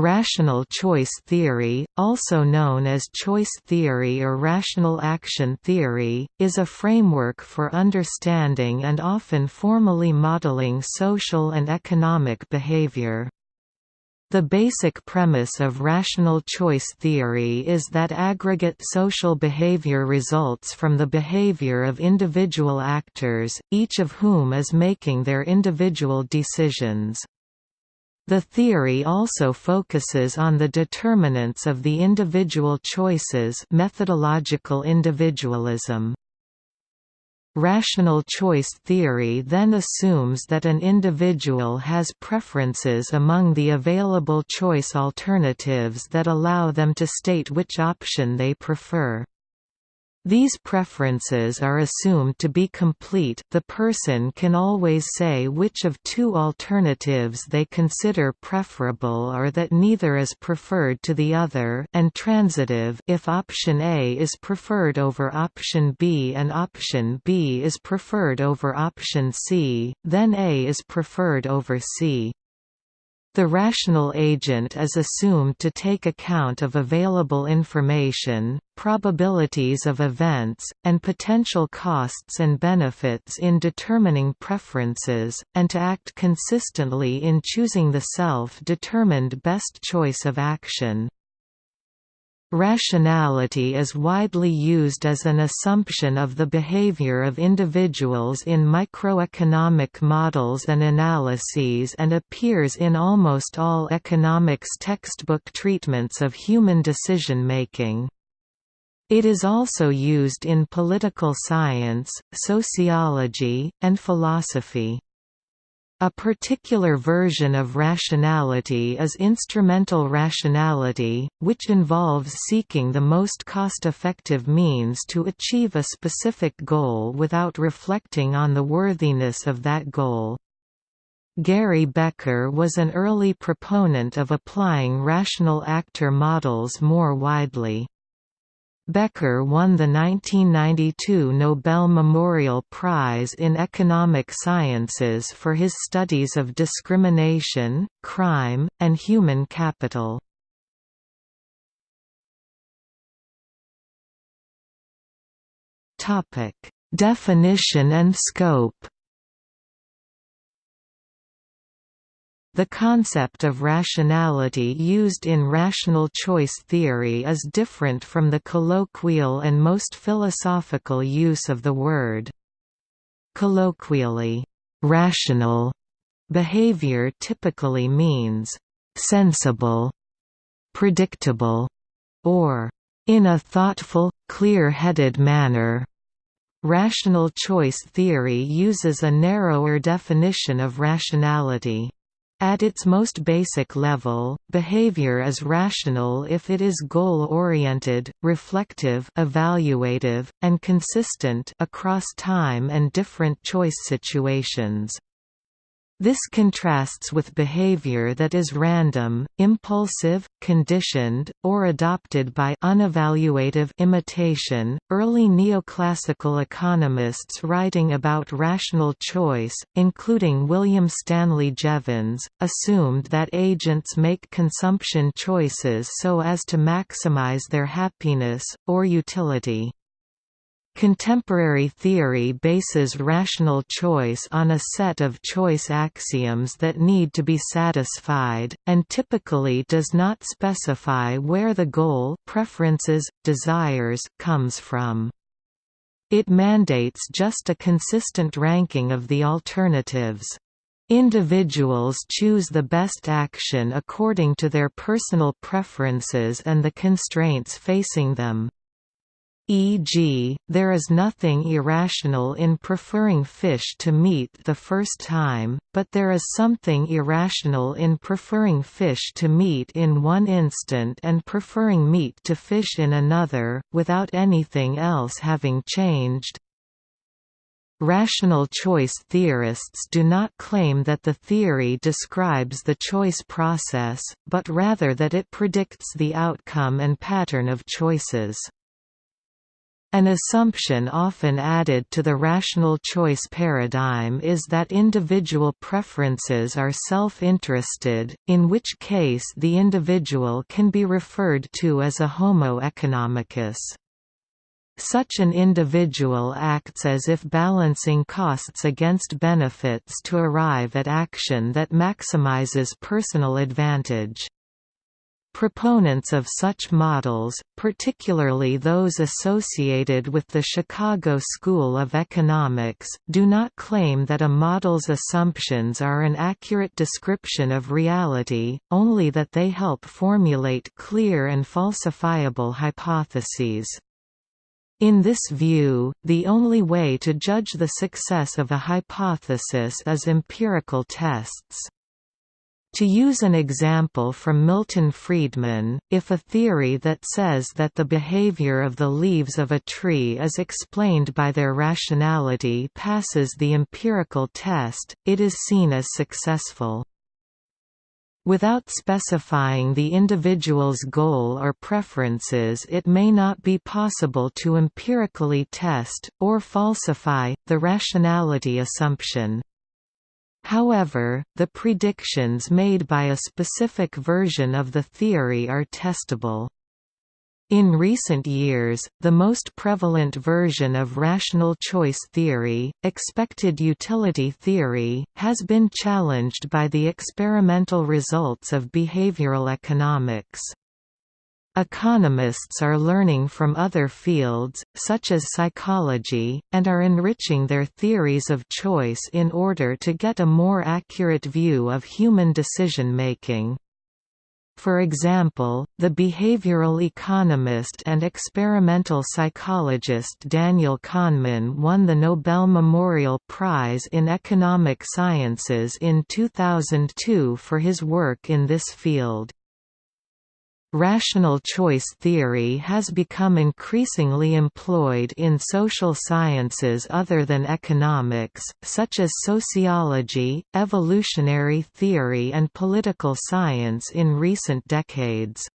Rational choice theory, also known as choice theory or rational action theory, is a framework for understanding and often formally modeling social and economic behavior. The basic premise of rational choice theory is that aggregate social behavior results from the behavior of individual actors, each of whom is making their individual decisions. The theory also focuses on the determinants of the individual choices methodological individualism. Rational choice theory then assumes that an individual has preferences among the available choice alternatives that allow them to state which option they prefer. These preferences are assumed to be complete the person can always say which of two alternatives they consider preferable or that neither is preferred to the other and transitive if option A is preferred over option B and option B is preferred over option C, then A is preferred over C. The rational agent is assumed to take account of available information, probabilities of events, and potential costs and benefits in determining preferences, and to act consistently in choosing the self-determined best choice of action. Rationality is widely used as an assumption of the behavior of individuals in microeconomic models and analyses and appears in almost all economics textbook treatments of human decision-making. It is also used in political science, sociology, and philosophy. A particular version of rationality is instrumental rationality, which involves seeking the most cost-effective means to achieve a specific goal without reflecting on the worthiness of that goal. Gary Becker was an early proponent of applying rational actor models more widely. Becker won the 1992 Nobel Memorial Prize in Economic Sciences for his studies of discrimination, crime, and human capital. Definition and scope The concept of rationality used in rational choice theory is different from the colloquial and most philosophical use of the word. Colloquially, rational behavior typically means sensible, predictable, or in a thoughtful, clear-headed manner. Rational choice theory uses a narrower definition of rationality. At its most basic level, behavior is rational if it is goal-oriented, reflective evaluative, and consistent across time and different choice situations. This contrasts with behavior that is random, impulsive, conditioned, or adopted by unevaluative imitation. Early neoclassical economists writing about rational choice, including William Stanley Jevons, assumed that agents make consumption choices so as to maximize their happiness, or utility. Contemporary theory bases rational choice on a set of choice axioms that need to be satisfied, and typically does not specify where the goal preferences, desires comes from. It mandates just a consistent ranking of the alternatives. Individuals choose the best action according to their personal preferences and the constraints facing them. E.g., there is nothing irrational in preferring fish to meat the first time, but there is something irrational in preferring fish to meat in one instant and preferring meat to fish in another, without anything else having changed. Rational choice theorists do not claim that the theory describes the choice process, but rather that it predicts the outcome and pattern of choices. An assumption often added to the rational choice paradigm is that individual preferences are self-interested, in which case the individual can be referred to as a homo economicus. Such an individual acts as if balancing costs against benefits to arrive at action that maximizes personal advantage. Proponents of such models, particularly those associated with the Chicago School of Economics, do not claim that a model's assumptions are an accurate description of reality, only that they help formulate clear and falsifiable hypotheses. In this view, the only way to judge the success of a hypothesis is empirical tests. To use an example from Milton Friedman, if a theory that says that the behavior of the leaves of a tree is explained by their rationality passes the empirical test, it is seen as successful. Without specifying the individual's goal or preferences it may not be possible to empirically test, or falsify, the rationality assumption. However, the predictions made by a specific version of the theory are testable. In recent years, the most prevalent version of rational choice theory, expected utility theory, has been challenged by the experimental results of behavioral economics. Economists are learning from other fields, such as psychology, and are enriching their theories of choice in order to get a more accurate view of human decision-making. For example, the behavioral economist and experimental psychologist Daniel Kahneman won the Nobel Memorial Prize in Economic Sciences in 2002 for his work in this field. Rational choice theory has become increasingly employed in social sciences other than economics, such as sociology, evolutionary theory and political science in recent decades.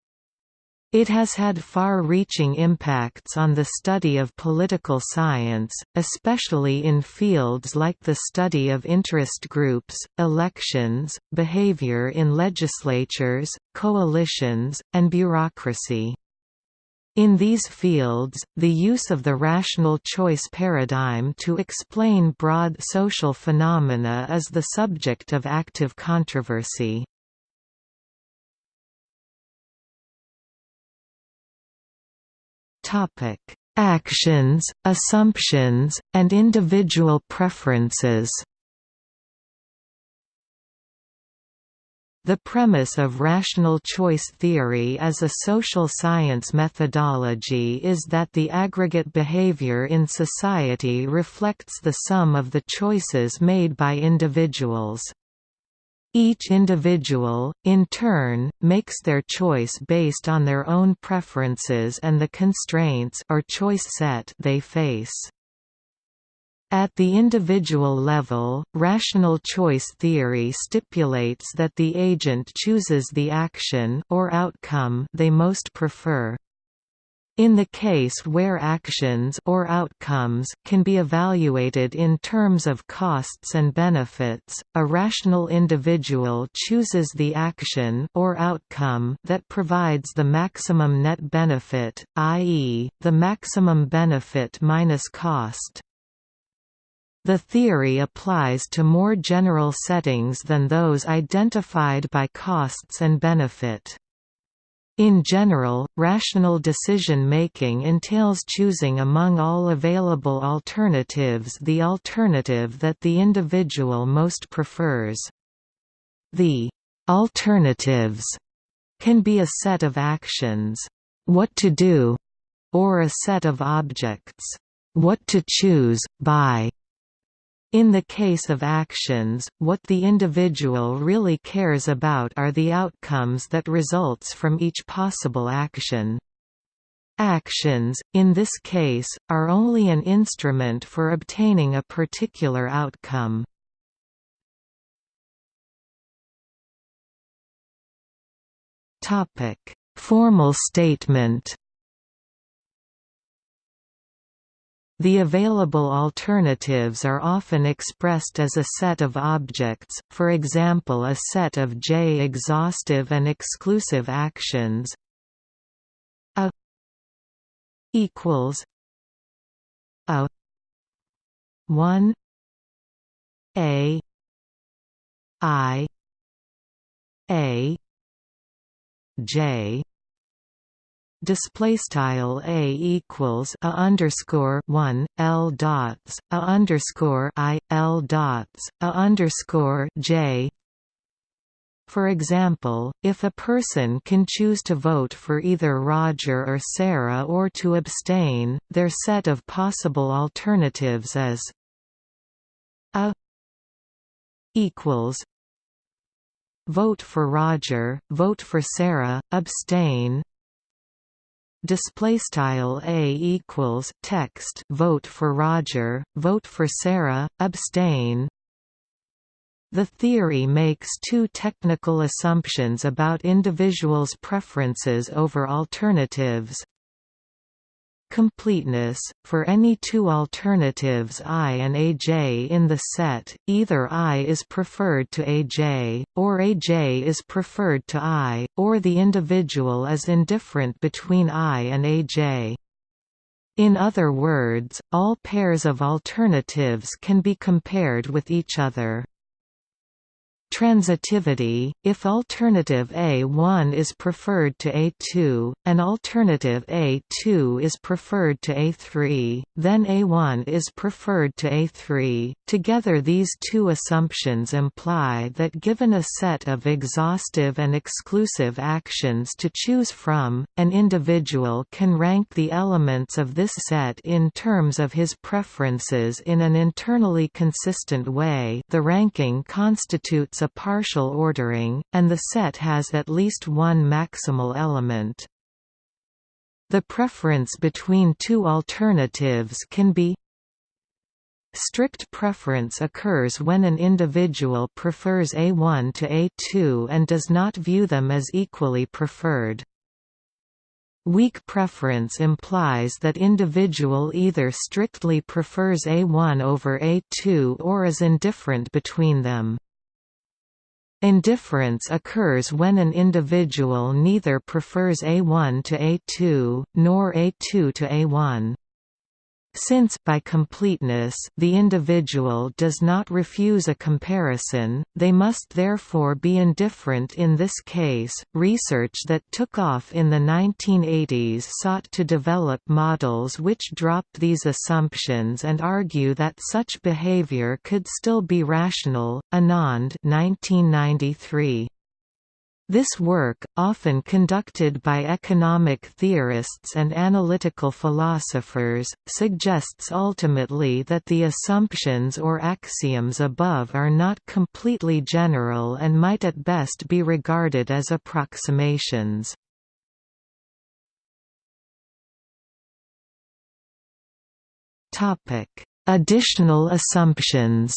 It has had far-reaching impacts on the study of political science, especially in fields like the study of interest groups, elections, behavior in legislatures, coalitions, and bureaucracy. In these fields, the use of the rational choice paradigm to explain broad social phenomena is the subject of active controversy. Topic: Actions, assumptions, and individual preferences. The premise of rational choice theory as a social science methodology is that the aggregate behavior in society reflects the sum of the choices made by individuals. Each individual, in turn, makes their choice based on their own preferences and the constraints or choice set they face. At the individual level, rational choice theory stipulates that the agent chooses the action or outcome they most prefer. In the case where actions or outcomes can be evaluated in terms of costs and benefits, a rational individual chooses the action or outcome that provides the maximum net benefit, i.e., the maximum benefit minus cost. The theory applies to more general settings than those identified by costs and benefit. In general, rational decision-making entails choosing among all available alternatives the alternative that the individual most prefers. The «alternatives» can be a set of actions, what to do, or a set of objects, what to choose, by. In the case of actions, what the individual really cares about are the outcomes that results from each possible action. Actions, in this case, are only an instrument for obtaining a particular outcome. Formal statement The available alternatives are often expressed as a set of objects, for example a set of J exhaustive and exclusive actions. A equals a 1 a i a j display style a equals a underscore one l dots a underscore i l dots a underscore j. For example, if a person can choose to vote for either Roger or Sarah or to abstain, their set of possible alternatives is a equals vote for Roger, vote for Sarah, abstain. Display style a equals text vote for Roger, vote for Sarah, abstain. The theory makes two technical assumptions about individuals' preferences over alternatives completeness, for any two alternatives i and aj in the set, either i is preferred to aj, or aj is preferred to i, or the individual is indifferent between i and aj. In other words, all pairs of alternatives can be compared with each other. Transitivity, if alternative A1 is preferred to A2, and alternative A2 is preferred to A3, then A1 is preferred to A3. Together these two assumptions imply that given a set of exhaustive and exclusive actions to choose from, an individual can rank the elements of this set in terms of his preferences in an internally consistent way the ranking constitutes a partial ordering, and the set has at least one maximal element. The preference between two alternatives can be Strict preference occurs when an individual prefers A1 to A2 and does not view them as equally preferred. Weak preference implies that individual either strictly prefers A1 over A2 or is indifferent between them. Indifference occurs when an individual neither prefers A1 to A2, nor A2 to A1. Since by completeness the individual does not refuse a comparison, they must therefore be indifferent in this case. Research that took off in the 1980s sought to develop models which dropped these assumptions and argue that such behavior could still be rational. Anand 1993 this work, often conducted by economic theorists and analytical philosophers, suggests ultimately that the assumptions or axioms above are not completely general and might at best be regarded as approximations. Additional assumptions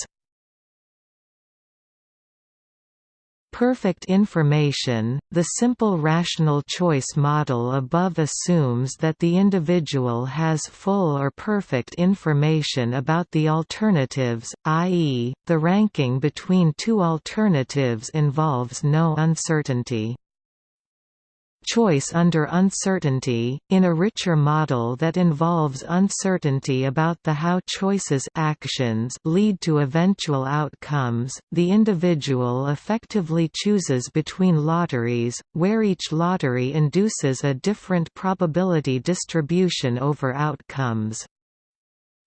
perfect information, the simple rational choice model above assumes that the individual has full or perfect information about the alternatives, i.e., the ranking between two alternatives involves no uncertainty choice under uncertainty, in a richer model that involves uncertainty about the how choices actions lead to eventual outcomes, the individual effectively chooses between lotteries, where each lottery induces a different probability distribution over outcomes.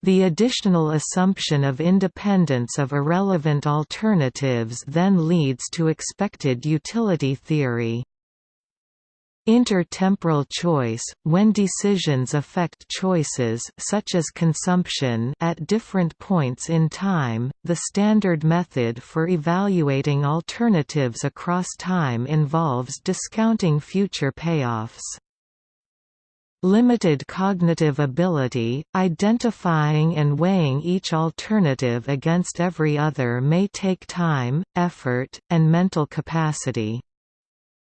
The additional assumption of independence of irrelevant alternatives then leads to expected utility theory. Intertemporal choice, when decisions affect choices such as consumption at different points in time, the standard method for evaluating alternatives across time involves discounting future payoffs. Limited cognitive ability, identifying and weighing each alternative against every other may take time, effort, and mental capacity.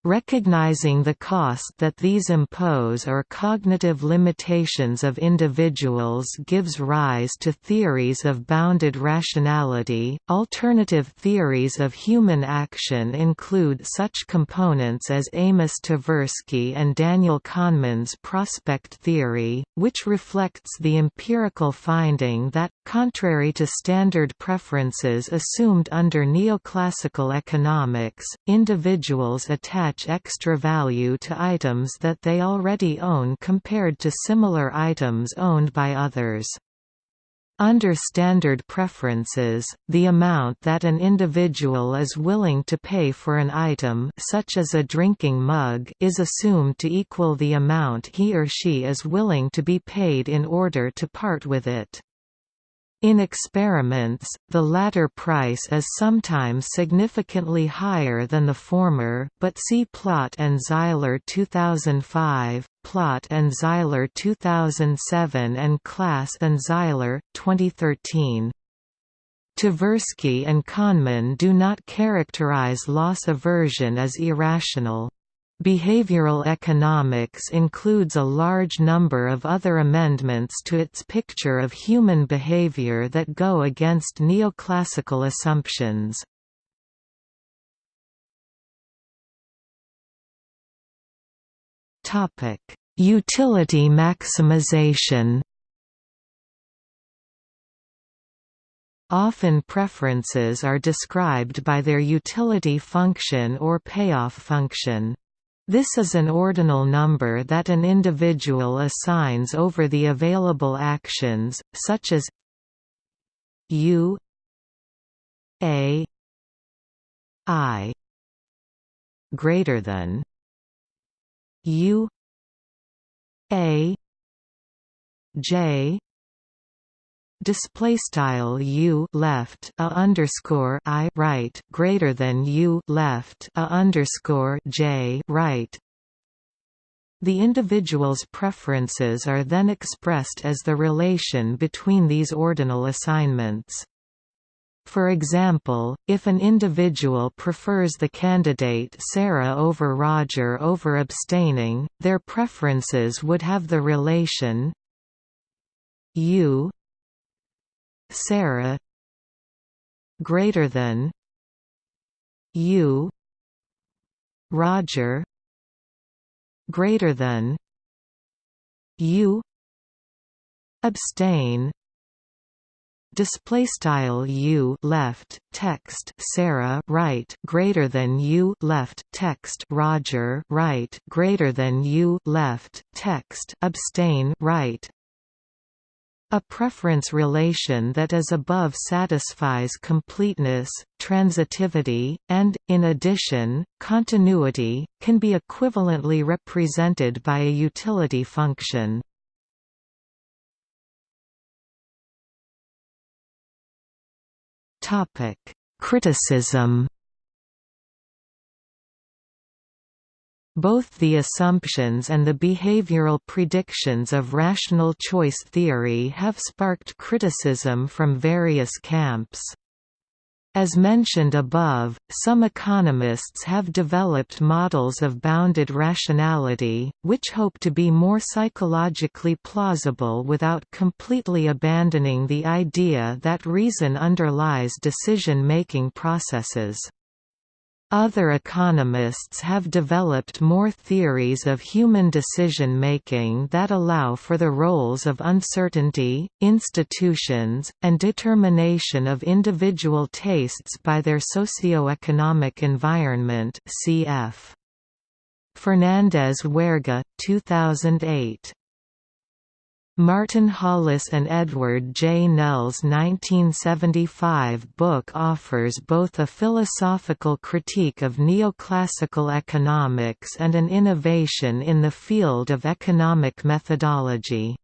Recognizing the cost that these impose or cognitive limitations of individuals gives rise to theories of bounded rationality. Alternative theories of human action include such components as Amos Tversky and Daniel Kahneman's prospect theory, which reflects the empirical finding that, contrary to standard preferences assumed under neoclassical economics, individuals attach extra value to items that they already own compared to similar items owned by others. Under standard preferences, the amount that an individual is willing to pay for an item such as a drinking mug is assumed to equal the amount he or she is willing to be paid in order to part with it. In experiments, the latter price is sometimes significantly higher than the former, but see Plott and Zeiler 2005, Plott and Zeiler 2007 and Klass and Zeiler, 2013. Tversky and Kahneman do not characterize loss aversion as irrational. Behavioral economics includes a large number of other amendments to its picture of human behavior that go against neoclassical assumptions. Utility maximization Often preferences are described by their utility function or payoff function. This is an ordinal number that an individual assigns over the available actions, such as u a i greater than u a j display style u left a underscore i right greater than u left a underscore j right the individual's preferences are then expressed as the relation between these ordinal assignments. For example, if an individual prefers the candidate Sarah over Roger over abstaining, their preferences would have the relation u Sarah greater than U Roger greater than U abstain display style u left text sarah right greater than u left text roger right greater than u left text abstain right a preference relation that is above satisfies completeness, transitivity, and, in addition, continuity, can be equivalently represented by a utility function. Criticism Both the assumptions and the behavioral predictions of rational choice theory have sparked criticism from various camps. As mentioned above, some economists have developed models of bounded rationality, which hope to be more psychologically plausible without completely abandoning the idea that reason underlies decision-making processes. Other economists have developed more theories of human decision-making that allow for the roles of uncertainty, institutions, and determination of individual tastes by their socio-economic environment cf. Fernandez-Huerga, 2008. Martin Hollis and Edward J. Nell's 1975 book offers both a philosophical critique of neoclassical economics and an innovation in the field of economic methodology.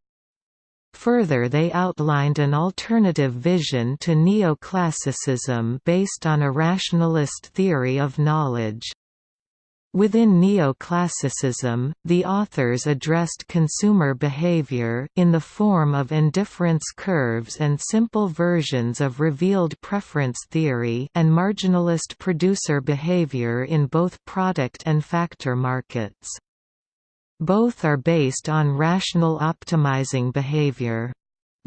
Further they outlined an alternative vision to neoclassicism based on a rationalist theory of knowledge. Within neoclassicism, the authors addressed consumer behavior in the form of indifference curves and simple versions of revealed preference theory and marginalist producer behavior in both product and factor markets. Both are based on rational optimizing behavior.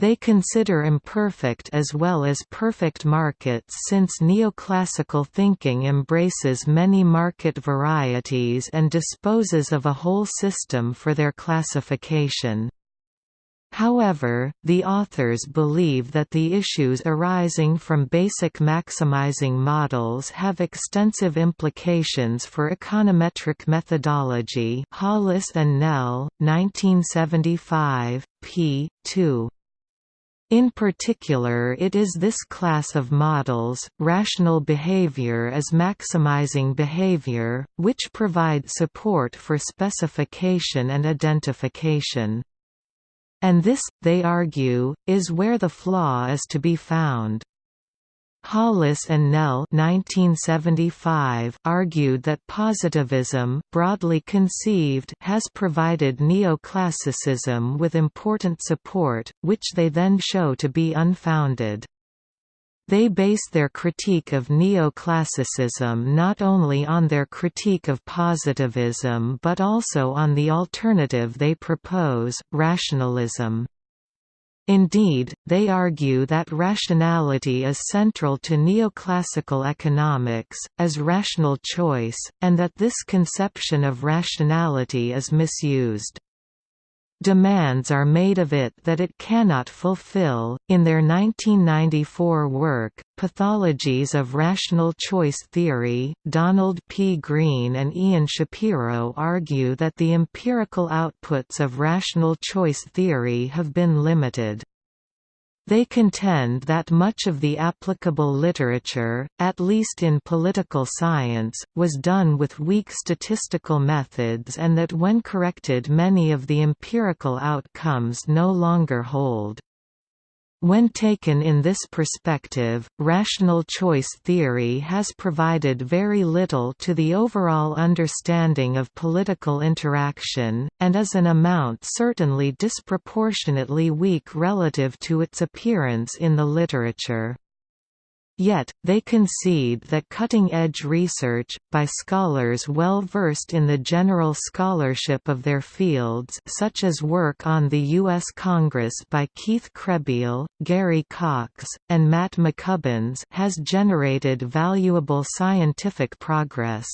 They consider imperfect as well as perfect markets since neoclassical thinking embraces many market varieties and disposes of a whole system for their classification. However, the authors believe that the issues arising from basic maximizing models have extensive implications for econometric methodology Hollis and Nell, 1975, p. 2. In particular it is this class of models, rational behavior as maximizing behavior, which provide support for specification and identification. And this, they argue, is where the flaw is to be found. Hollis and Nell 1975 argued that positivism broadly conceived has provided neoclassicism with important support, which they then show to be unfounded. They base their critique of neoclassicism not only on their critique of positivism but also on the alternative they propose, rationalism. Indeed, they argue that rationality is central to neoclassical economics, as rational choice, and that this conception of rationality is misused. Demands are made of it that it cannot fulfill. In their 1994 work, Pathologies of Rational Choice Theory, Donald P. Green and Ian Shapiro argue that the empirical outputs of rational choice theory have been limited. They contend that much of the applicable literature, at least in political science, was done with weak statistical methods and that when corrected many of the empirical outcomes no longer hold. When taken in this perspective, rational choice theory has provided very little to the overall understanding of political interaction, and is an amount certainly disproportionately weak relative to its appearance in the literature. Yet, they concede that cutting-edge research, by scholars well versed in the general scholarship of their fields such as work on the U.S. Congress by Keith Krehbiel, Gary Cox, and Matt McCubbins has generated valuable scientific progress.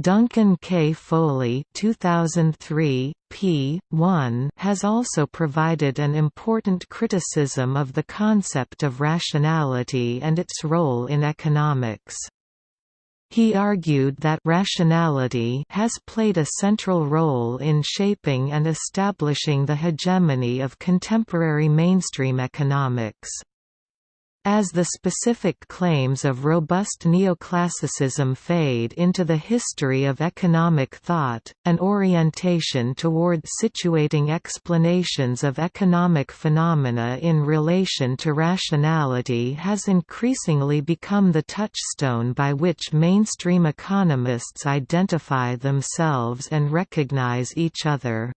Duncan K. Foley 2003, p. 1 has also provided an important criticism of the concept of rationality and its role in economics. He argued that rationality has played a central role in shaping and establishing the hegemony of contemporary mainstream economics. As the specific claims of robust neoclassicism fade into the history of economic thought, an orientation toward situating explanations of economic phenomena in relation to rationality has increasingly become the touchstone by which mainstream economists identify themselves and recognize each other.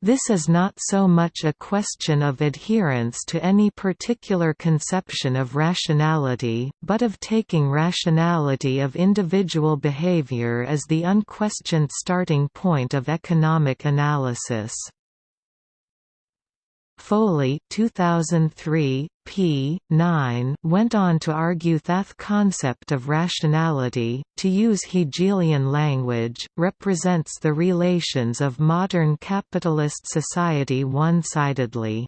This is not so much a question of adherence to any particular conception of rationality, but of taking rationality of individual behavior as the unquestioned starting point of economic analysis. Foley 2003, p. 9 went on to argue that concept of rationality, to use Hegelian language, represents the relations of modern capitalist society one-sidedly.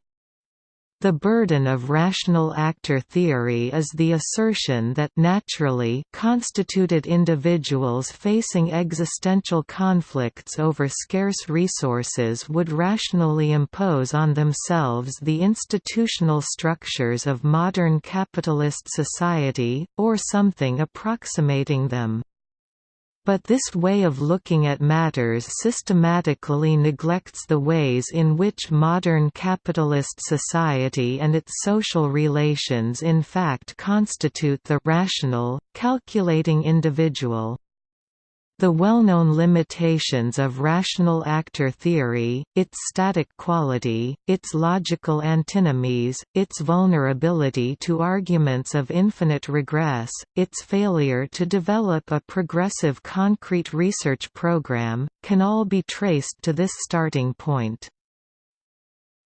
The burden of rational actor theory is the assertion that naturally constituted individuals facing existential conflicts over scarce resources would rationally impose on themselves the institutional structures of modern capitalist society, or something approximating them. But this way of looking at matters systematically neglects the ways in which modern capitalist society and its social relations in fact constitute the rational, calculating individual. The well-known limitations of rational actor theory, its static quality, its logical antinomies, its vulnerability to arguments of infinite regress, its failure to develop a progressive concrete research program, can all be traced to this starting point.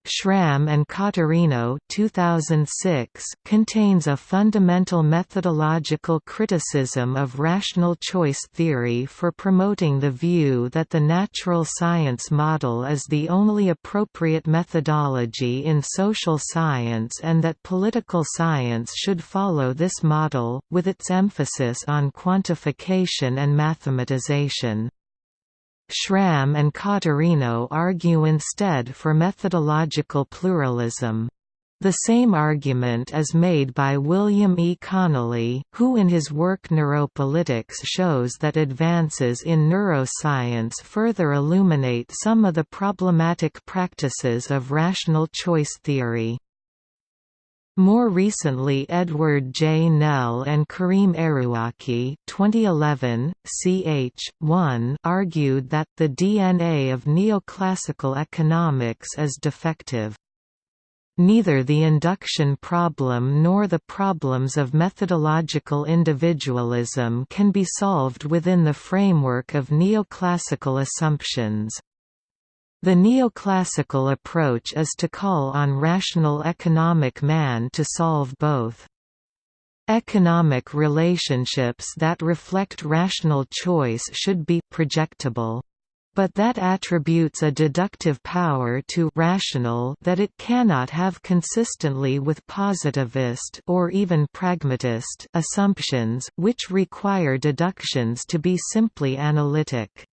Schram and Caterino 2006 contains a fundamental methodological criticism of rational choice theory for promoting the view that the natural science model is the only appropriate methodology in social science and that political science should follow this model, with its emphasis on quantification and mathematization. Schram and Caterino argue instead for methodological pluralism. The same argument is made by William E. Connolly, who in his work Neuropolitics shows that advances in neuroscience further illuminate some of the problematic practices of rational choice theory. More recently Edward J. Nell and Karim Errouaki 2011, ch. 1 argued that the DNA of neoclassical economics is defective. Neither the induction problem nor the problems of methodological individualism can be solved within the framework of neoclassical assumptions. The neoclassical approach is to call on rational economic man to solve both. Economic relationships that reflect rational choice should be projectable. But that attributes a deductive power to rational that it cannot have consistently with positivist or even pragmatist assumptions, which require deductions to be simply analytic.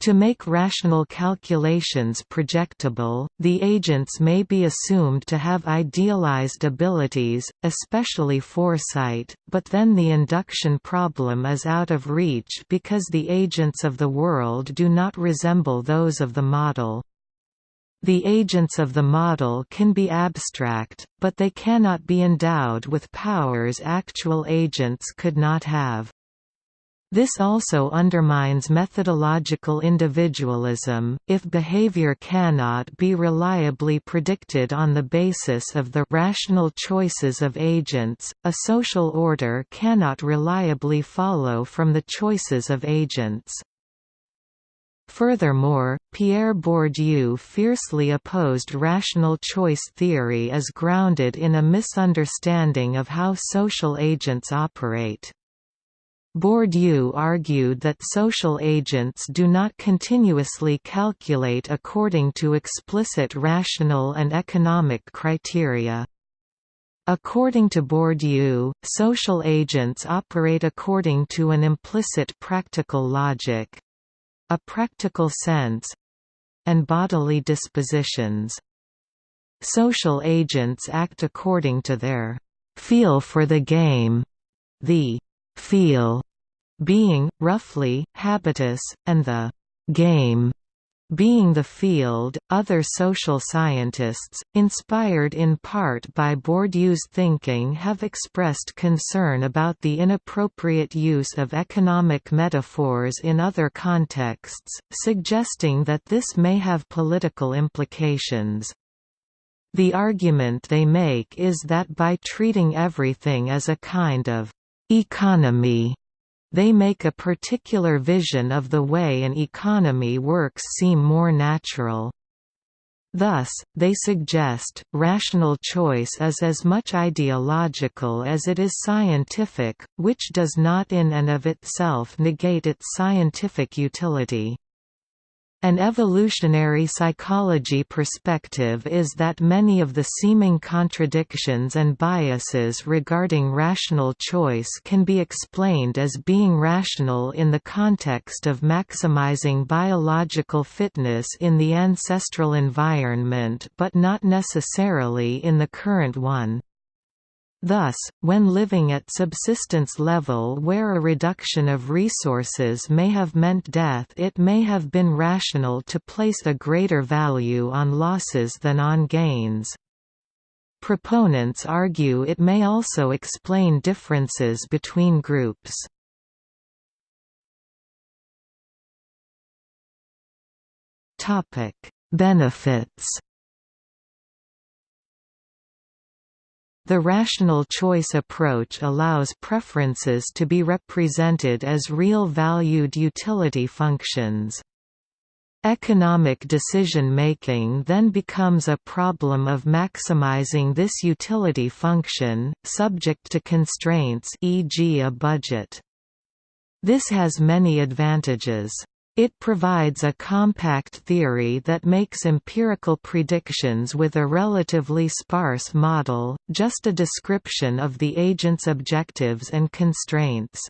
To make rational calculations projectable, the agents may be assumed to have idealized abilities, especially foresight, but then the induction problem is out of reach because the agents of the world do not resemble those of the model. The agents of the model can be abstract, but they cannot be endowed with powers actual agents could not have. This also undermines methodological individualism, if behavior cannot be reliably predicted on the basis of the rational choices of agents, a social order cannot reliably follow from the choices of agents. Furthermore, Pierre Bourdieu fiercely opposed rational choice theory as grounded in a misunderstanding of how social agents operate. Bourdieu argued that social agents do not continuously calculate according to explicit rational and economic criteria. According to Bourdieu, social agents operate according to an implicit practical logic—a practical sense—and bodily dispositions. Social agents act according to their «feel for the game», the «feel» being, roughly, habitus, and the «game» being the field, other social scientists, inspired in part by Bourdieu's thinking have expressed concern about the inappropriate use of economic metaphors in other contexts, suggesting that this may have political implications. The argument they make is that by treating everything as a kind of «economy», they make a particular vision of the way an economy works seem more natural. Thus, they suggest, rational choice is as much ideological as it is scientific, which does not in and of itself negate its scientific utility. An evolutionary psychology perspective is that many of the seeming contradictions and biases regarding rational choice can be explained as being rational in the context of maximizing biological fitness in the ancestral environment but not necessarily in the current one. Thus, when living at subsistence level where a reduction of resources may have meant death it may have been rational to place a greater value on losses than on gains. Proponents argue it may also explain differences between groups. Benefits The rational choice approach allows preferences to be represented as real valued utility functions. Economic decision-making then becomes a problem of maximizing this utility function, subject to constraints e.g. a budget. This has many advantages. It provides a compact theory that makes empirical predictions with a relatively sparse model, just a description of the agent's objectives and constraints.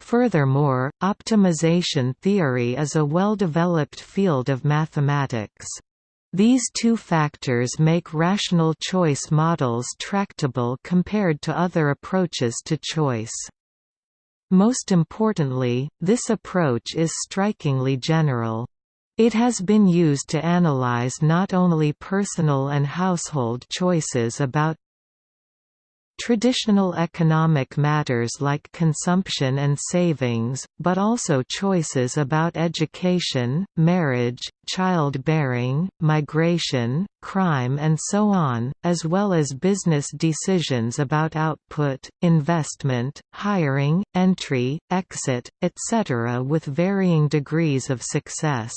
Furthermore, optimization theory is a well-developed field of mathematics. These two factors make rational choice models tractable compared to other approaches to choice. Most importantly, this approach is strikingly general. It has been used to analyze not only personal and household choices about traditional economic matters like consumption and savings, but also choices about education, marriage, childbearing, migration, crime and so on, as well as business decisions about output, investment, hiring, entry, exit, etc. with varying degrees of success.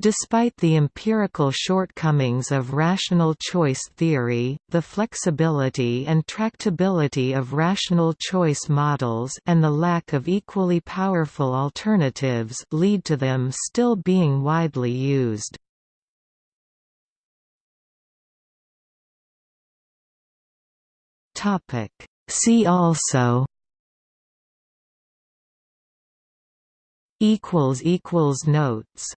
Despite the empirical shortcomings of rational choice theory, the flexibility and tractability of rational choice models and the lack of equally powerful alternatives lead to them still being widely used. See also Notes